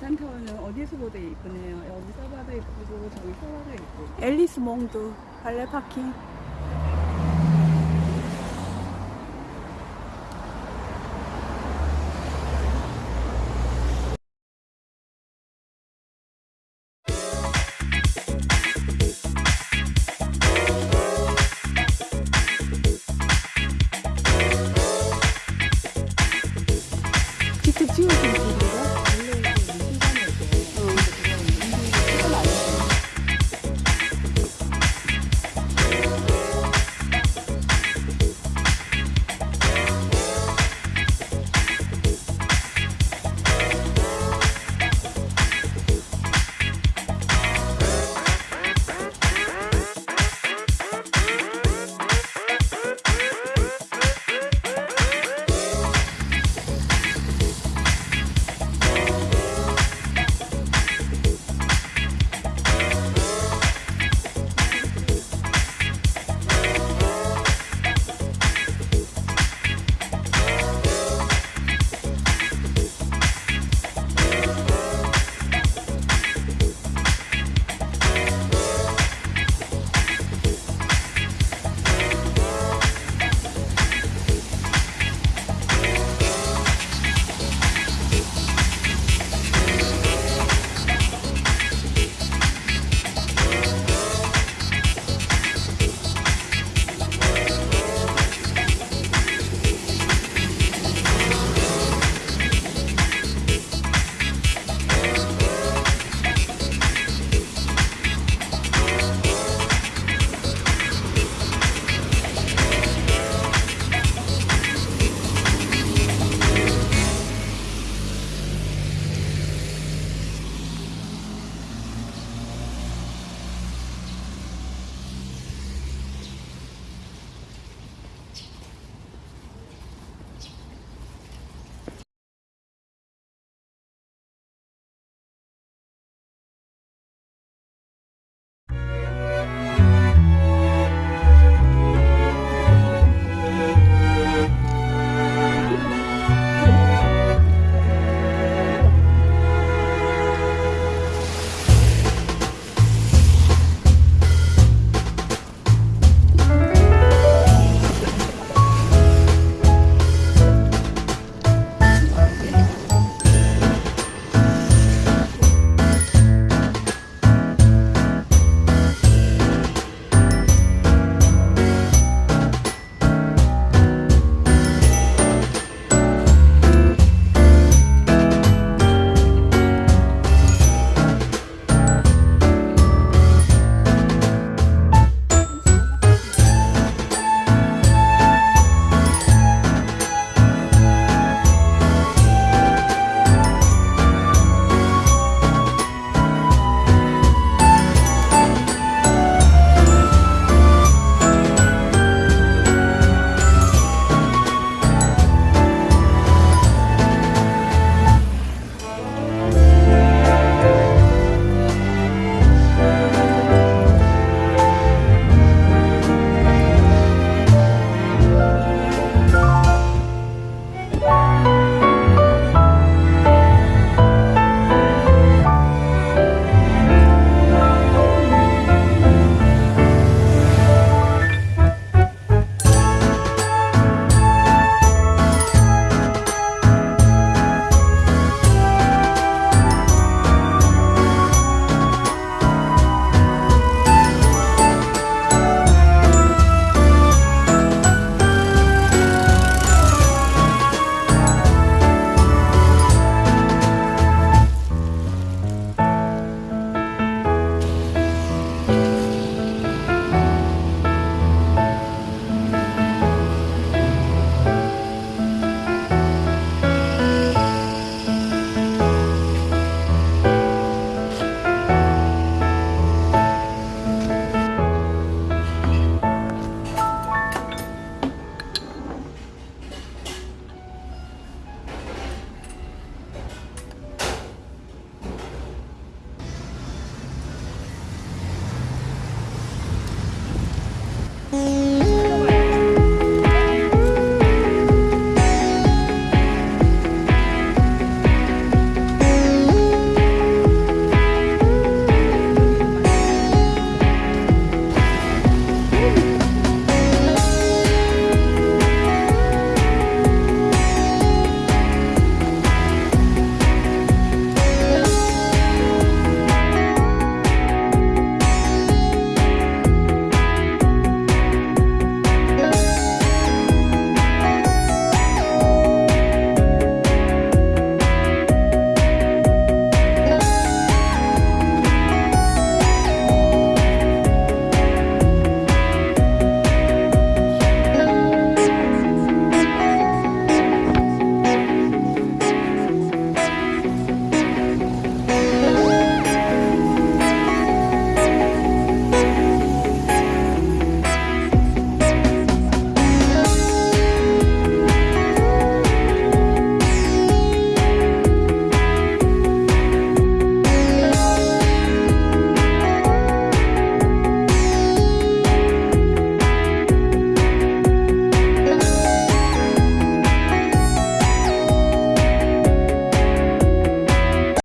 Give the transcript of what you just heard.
남산타워는 어디에서 보도 이쁘네요. 여기 서바도 이쁘고 저기 서바도 이쁘고. 앨리스 몽드 발레 파킹.